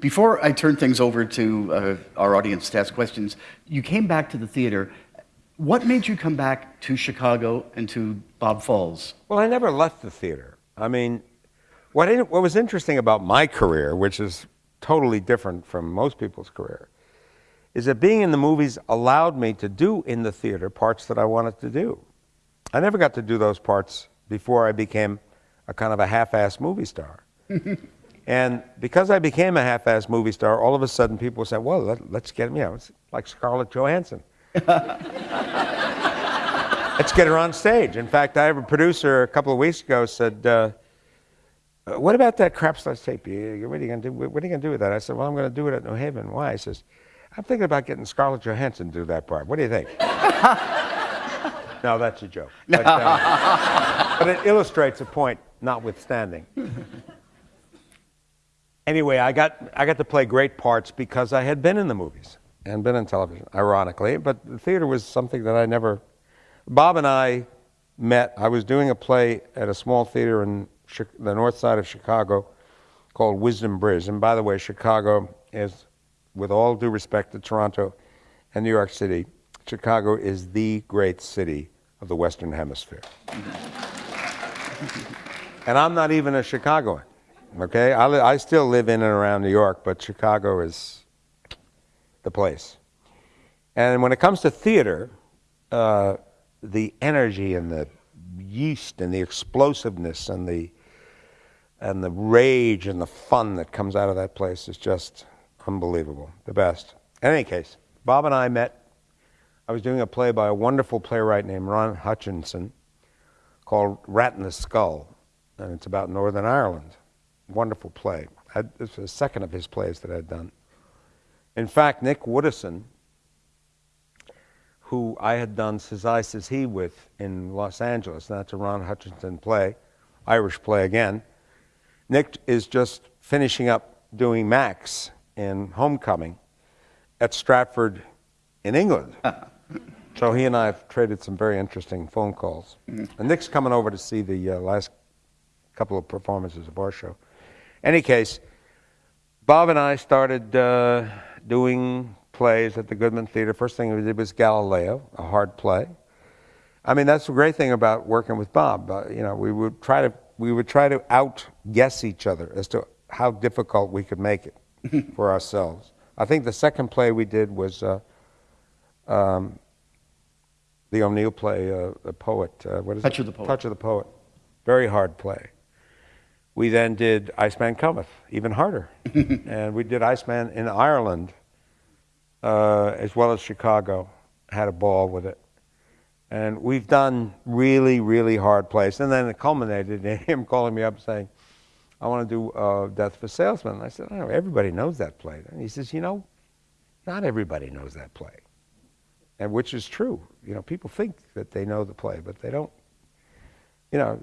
Before I turn things over to uh, our audience to ask questions, you came back to the theater. What made you come back to Chicago and to Bob Falls? Well, I never left the theater. I mean, what, what was interesting about my career, which is totally different from most people's career, is that being in the movies allowed me to do in the theater parts that I wanted to do. I never got to do those parts before I became a kind of a half-assed movie star. and because I became a half-assed movie star, all of a sudden people said, well, let, us get him, you know, it's like Scarlett Johansson. let's get her on stage. In fact, I have a producer a couple of weeks ago said, uh, what about that Krapp's Last Tape? what are you going to do? What are you going to do with that? I said, well, I'm going to do it at New Haven. Why? He says, I'm thinking about getting Scarlett Johansson to do that part. What do you think? no, that's a joke. But, uh, but it illustrates a point, notwithstanding. anyway, I got, I got to play great parts because I had been in the movies and been in television, ironically. But the theater was something that I never. Bob and I met. I was doing a play at a small theater in the north side of Chicago called Wisdom Bridge. And by the way, Chicago is with all due respect to Toronto and New York City, Chicago is the great city of the Western Hemisphere. and I'm not even a Chicagoan, okay? I, I still live in and around New York, but Chicago is the place. And when it comes to theater, uh, the energy and the yeast and the explosiveness and the and the rage and the fun that comes out of that place is just Unbelievable. The best. In any case, Bob and I met. I was doing a play by a wonderful playwright named Ron Hutchinson called Rat in the Skull, and it's about Northern Ireland. Wonderful play. I, this was the second of his plays that I'd done. In fact, Nick Woodeson, who I had done Says I, Says He with in Los Angeles, that's a Ron Hutchinson play, Irish play again. Nick is just finishing up doing Max in Homecoming at Stratford in England. so he and I have traded some very interesting phone calls. Mm-hmm. And Nick's coming over to see the uh, last couple of performances of our show. Any case, Bob and I started uh, doing plays at the Goodman Theater. First thing we did was Galileo, a hard play. I mean, that's the great thing about working with Bob. Uh, you know, we would try to we would try to outguess each other as to how difficult we could make it. for ourselves. I think the second play we did was uh, um, the O'Neill play, uh, The Poet. Uh, what is Touch it? of the Poet. Touch of the Poet. Very hard play. We then did Iceman Cometh, even harder. and we did Iceman in Ireland uh, as well as Chicago. Had a ball with it. And we've done really, really hard plays. And then it culminated in him calling me up saying, I want to do uh, Death of a Salesman. And I said, oh, everybody knows that play. And he says, you know, not everybody knows that play. And which is true. You know, people think that they know the play, but they don't. You know,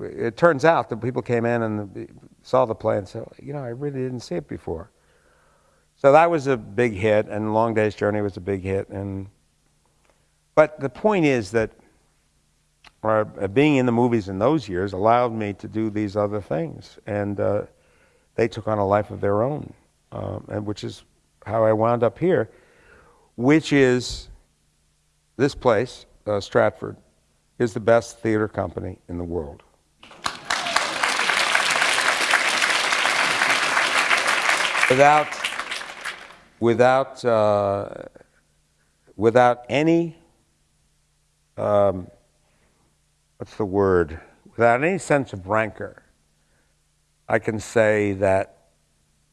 it turns out that people came in and saw the play and said, you know, I really didn't see it before. So that was a big hit, and Long Day's Journey was a big hit. And, but the point is that uh, being in the movies in those years allowed me to do these other things. And uh, they took on a life of their own, um, and which is how I wound up here, which is this place, uh, Stratford, is the best theater company in the world. Without, without, uh, without any um, what's the word? Without any sense of rancor, I can say that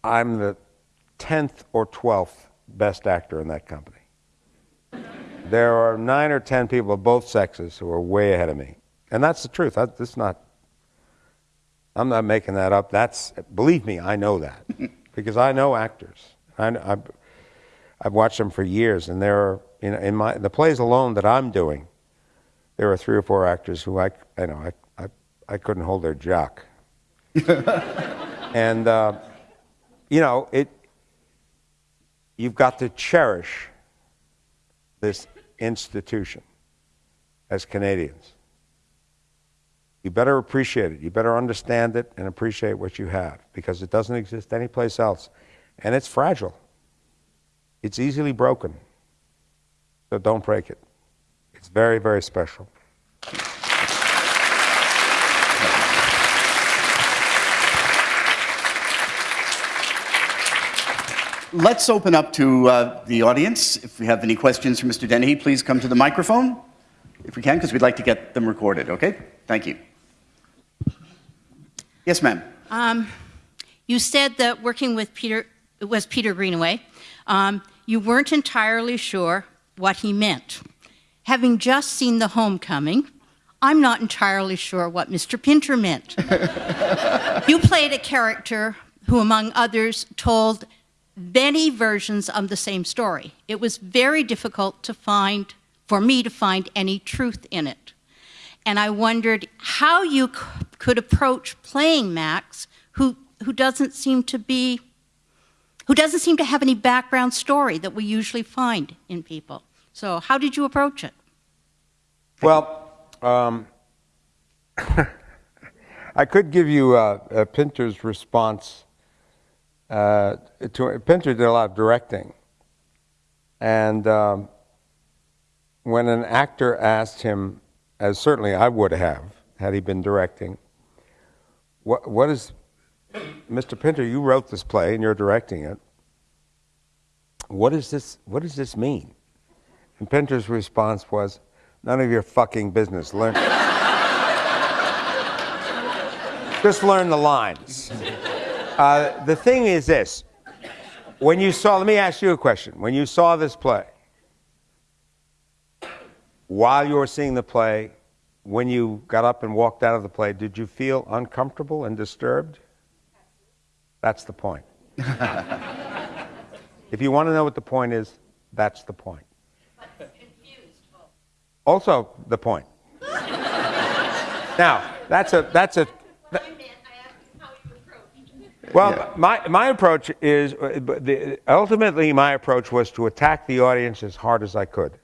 I'm the 10th or 12th best actor in that company. There are nine or 10 people of both sexes who are way ahead of me. And that's the truth. That's not, I'm not making that up. That's, believe me, I know that. because I know actors. I, I've, I've watched them for years, and there are, in, in my, the plays alone that I'm doing, there are three or four actors who I, I know, I, I, I couldn't hold their jock. and, uh, you know, it, you've got to cherish this institution as Canadians. You better appreciate it. You better understand it and appreciate what you have because it doesn't exist anyplace else. And it's fragile, it's easily broken. So don't break it. It's very, very special. Let's open up to uh, the audience. If we have any questions for Mr. Dennehy, please come to the microphone, if we can, because we'd like to get them recorded, okay? Thank you. Yes, ma'am. Um, you said that working with Peter, it was Peter Greenaway, um, you weren't entirely sure what he meant. Having just seen The Homecoming, I'm not entirely sure what Mr. Pinter meant. you played a character who, among others, told many versions of the same story. It was very difficult to find, for me to find any truth in it. And I wondered how you could approach playing Max, who, who doesn't seem to be, who doesn't seem to have any background story that we usually find in people. So how did you approach it? Well, um, I could give you uh, Pinter's response. Uh, to, Pinter did a lot of directing. And um, when an actor asked him, as certainly I would have had he been directing, what, what is, Mr. Pinter, you wrote this play and you're directing it. What, is this, what does this mean? And Pinter's response was, none of your fucking business. Learn. Just learn the lines. Uh, the thing is this when you saw, let me ask you a question. When you saw this play, while you were seeing the play, when you got up and walked out of the play, did you feel uncomfortable and disturbed? That's the point. if you want to know what the point is, that's the point. Also, the point. now, that's a that's a well, yeah. my, my approach is uh, the, ultimately my approach was to attack the audience as hard as I could.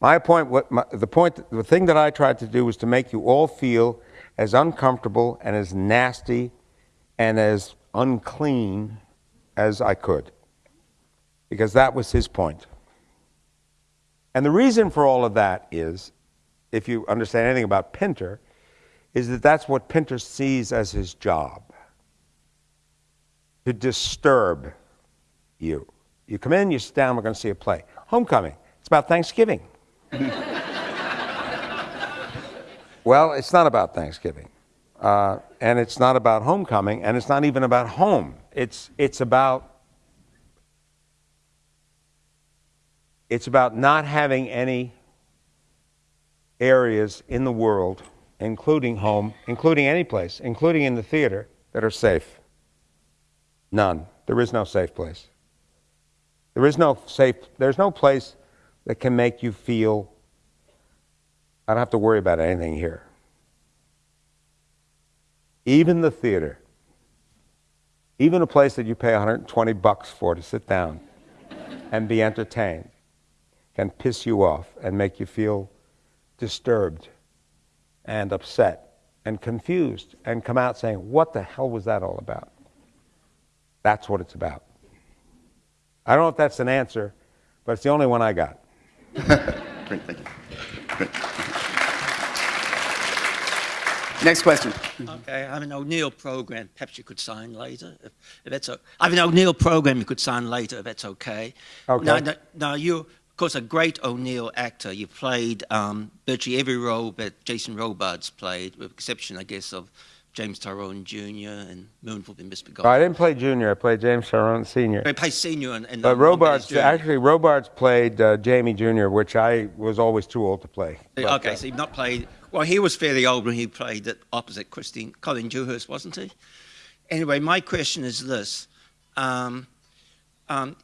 My point, what my, the point, the thing that I tried to do was to make you all feel as uncomfortable and as nasty and as unclean as I could, because that was his point. And the reason for all of that is, if you understand anything about Pinter, is that that's what Pinter sees as his job to disturb you. You come in, you sit down, we're going to see a play. Homecoming, it's about Thanksgiving. well, it's not about Thanksgiving. Uh, and it's not about homecoming, and it's not even about home. It's, it's about it's about not having any areas in the world including home, including any place, including in the theater, that are safe. None. There is no safe place. There is no safe, there's no place that can make you feel, I don't have to worry about anything here. Even the theater, even a place that you pay 120 bucks for to sit down and be entertained, can piss you off and make you feel disturbed and upset and confused and come out saying, What the hell was that all about? That's what it's about. I don't know if that's an answer, but it's the only one I got. Great, thank you. Great. Next question. Okay, I have an O'Neill program. Perhaps you could sign later, if, if that's. A, I have an O'Neill program. You could sign later, if that's okay. Okay. Now, now, now you of course, a great O'Neill actor. You played um, virtually every role that Jason Robards played, with exception, I guess, of James Tyrone Jr. and Moonful and Miss I didn't play Junior. I played James Tyrone Senior. I played Senior and. and but Robards actually Robards played uh, Jamie Junior, which I was always too old to play. But, okay, uh, so you've not played. Well, he was fairly old when he played it opposite Christine Colleen Dewhurst, wasn't he? Anyway, my question is this. Um, um,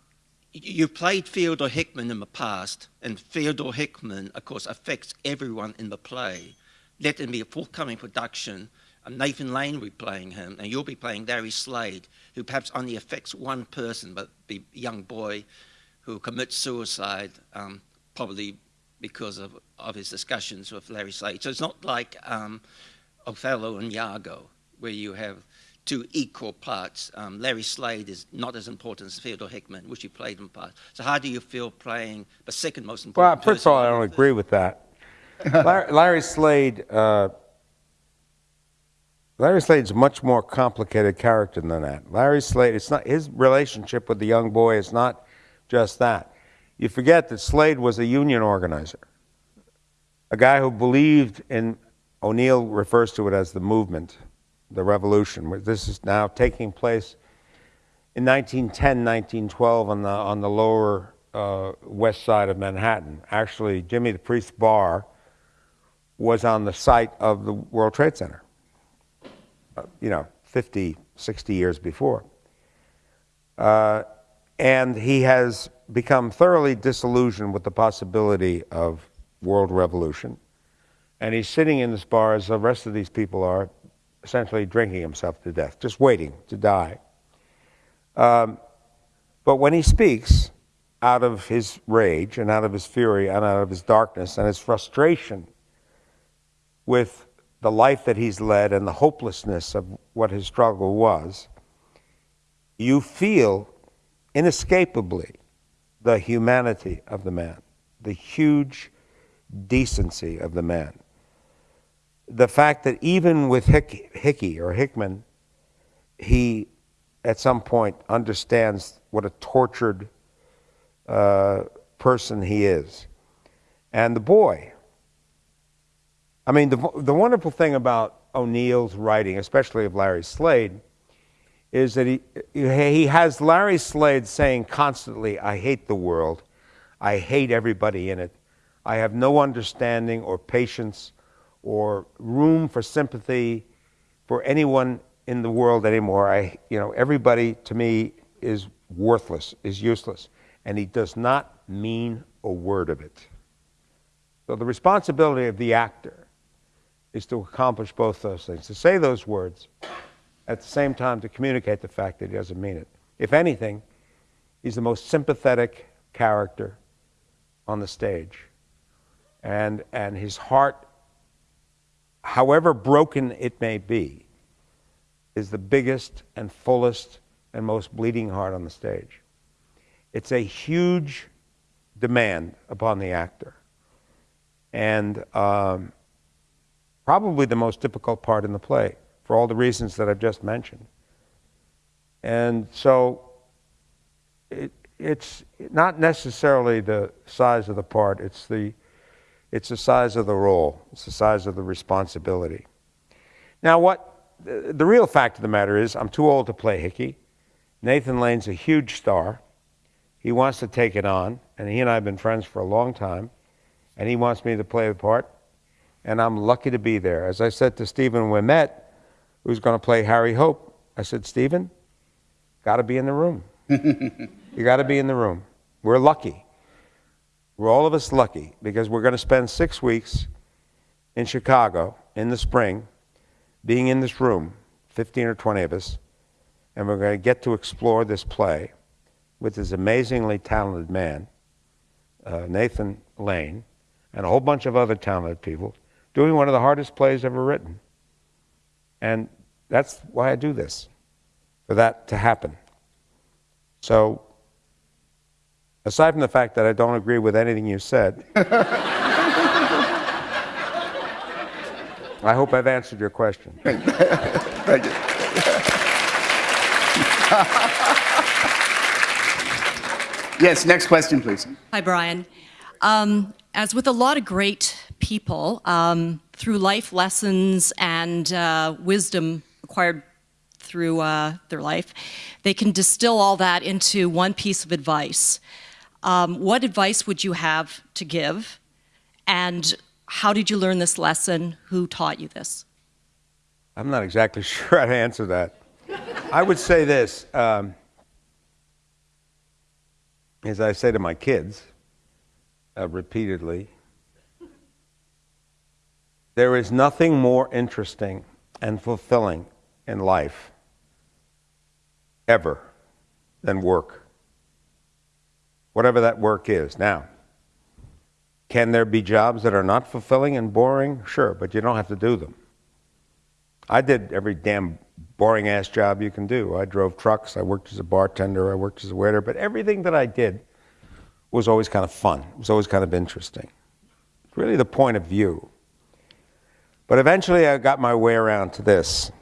you played Theodore Hickman in the past, and Theodore Hickman, of course, affects everyone in the play. Let there be a forthcoming production. And Nathan Lane will be playing him, and you'll be playing Larry Slade, who perhaps only affects one person, but the young boy who commits suicide, um, probably because of, of his discussions with Larry Slade. So it's not like um, Othello and Iago, where you have two equal parts. Um, Larry Slade is not as important as Theodore Hickman, which he played in part. So how do you feel playing the second most important? Well, first of all, I don't agree with that. Larry, Larry Slade. Uh, Larry Slade's a much more complicated character than that. Larry Slade, it's not his relationship with the young boy is not just that. You forget that Slade was a union organizer, a guy who believed in. O'Neill refers to it as the movement, the revolution. This is now taking place in 1910, 1912 on the on the lower uh, west side of Manhattan. Actually, Jimmy the Priest Bar was on the site of the World Trade Center. uh, you know, 50, 60 years before. Uh, and he has become thoroughly disillusioned with the possibility of world revolution. And he's sitting in this bar, as the rest of these people are, essentially drinking himself to death, just waiting to die. Um, but when he speaks out of his rage and out of his fury and out of his darkness and his frustration with the life that he's led and the hopelessness of what his struggle was, you feel inescapably the humanity of the man, the huge decency of the man. The fact that even with Hick, Hickey or Hickman, he at some point understands what a tortured uh, person he is. And the boy, I mean, the, the wonderful thing about O'Neill's writing, especially of Larry Slade, is that he, he has Larry Slade saying constantly, I hate the world. I hate everybody in it. I have no understanding or patience or room for sympathy for anyone in the world anymore. I, you know, everybody to me is worthless, is useless. And he does not mean a word of it. So the responsibility of the actor is to accomplish both those things, to say those words, at the same time to communicate the fact that he doesn't mean it. If anything, he's the most sympathetic character on the stage. And, and his heart, however broken it may be, is the biggest and fullest and most bleeding heart on the stage. It's a huge demand upon the actor. And um, probably the most difficult part in the play for all the reasons that I've just mentioned. And so it, it's not necessarily the size of the part, it's the, it's the size of the role, it's the size of the responsibility. Now, what the, the real fact of the matter is, I'm too old to play Hickey. Nathan Lane's a huge star. He wants to take it on, and he and I have been friends for a long time, and he wants me to play the part, and I'm lucky to be there. As I said to Stephen Ouimette, who's going to play Harry Hope, I said, Stephen, got to be in the room. you got to be in the room. We're lucky. We're all of us lucky because we're going to spend six weeks in Chicago in the spring, being in this room, 15 or 20 of us, and we're going to get to explore this play with this amazingly talented man, uh, Nathan Lane, and a whole bunch of other talented people, doing one of the hardest plays ever written. And that's why I do this, for that to happen. So, aside from the fact that I don't agree with anything you said, I hope I've answered your question. Thank you. yes, next question, please. Hi, Brian. Um, as with a lot of great people, um, through life lessons and uh, wisdom acquired through uh, their life, they can distill all that into one piece of advice. Um, what advice would you have to give? And how did you learn this lesson? Who taught you this? I'm not exactly sure how to answer that. I would say this um, as I say to my kids uh, repeatedly there is nothing more interesting and fulfilling in life ever than work, whatever that work is. Now, Can there be jobs that are not fulfilling and boring? Sure, but you don't have to do them. I did every damn boring ass job you can do. I drove trucks, I worked as a bartender, I worked as a waiter, but everything that I did was always kind of fun. It was always kind of interesting. It's really the point of view. But eventually I got my way around to this.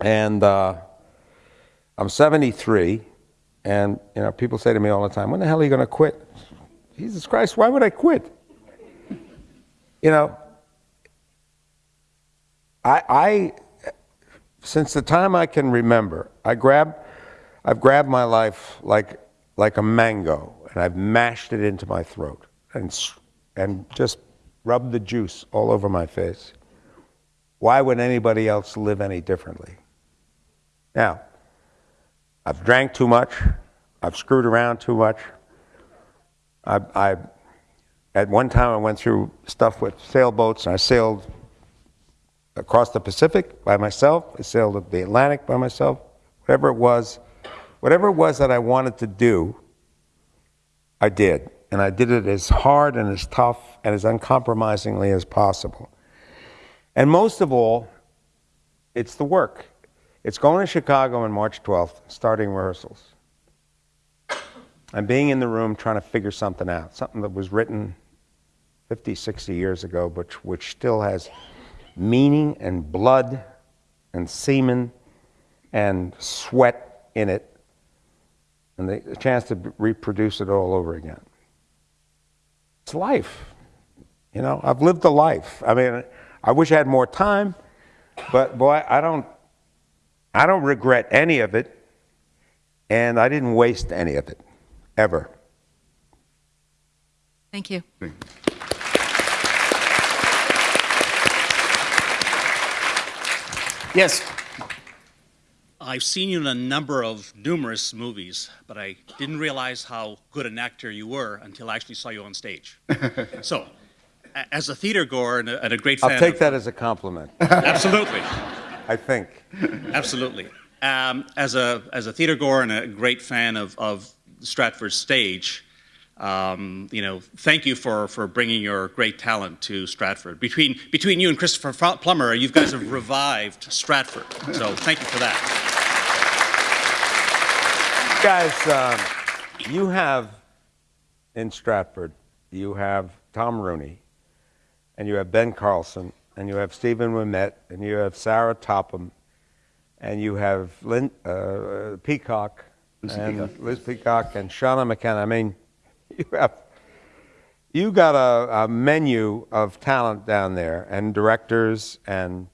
And uh, I'm 73, and you know, people say to me all the time, when the hell are you going to quit? Jesus Christ, why would I quit? You know, I, I, since the time I can remember, I grab, I've grabbed my life like, like a mango, and I've mashed it into my throat, and, and just rubbed the juice all over my face. Why would anybody else live any differently? Now, I've drank too much, I've screwed around too much. I, I, at one time, I went through stuff with sailboats, and I sailed across the Pacific by myself. I sailed the Atlantic by myself. Whatever it was, whatever it was that I wanted to do, I did. And I did it as hard and as tough and as uncompromisingly as possible. And most of all, it's the work. It's going to Chicago on March 12th, starting rehearsals. I'm being in the room trying to figure something out, something that was written 50, 60 years ago, but which still has meaning and blood and semen and sweat in it, and the, the chance to reproduce it all over again. It's life. You know, I've lived a life. I mean, I wish I had more time, but boy, I don't, I don't regret any of it, and I didn't waste any of it, ever. Thank you. Yes. I've seen you in a number of numerous movies, but I didn't realize how good an actor you were until I actually saw you on stage. so, as a theater goer and a, and a great fan, I'll take of- that as a compliment, absolutely, I think. absolutely. Um, as a as a theater goer and a great fan of of Stratford stage, um, you know, thank you for for bringing your great talent to Stratford. Between between you and Christopher Plummer, you guys have revived Stratford. So, thank you for that. Guys, um, you have in Stratford, you have Tom Rooney, and you have Ben Carlson, and you have Stephen Ouimette, and you have Sara Topham, and you have Lynn, uh, Peacock, Lucy and Peacock. Liz Peacock, and Seana McKenna. I mean, you have you got a, a menu of talent down there, and directors and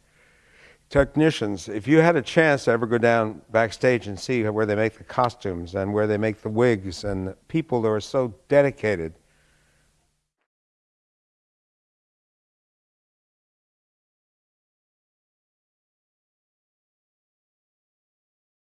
technicians. If you had a chance to ever go down backstage and see where they make the costumes and where they make the wigs and the people that are so dedicated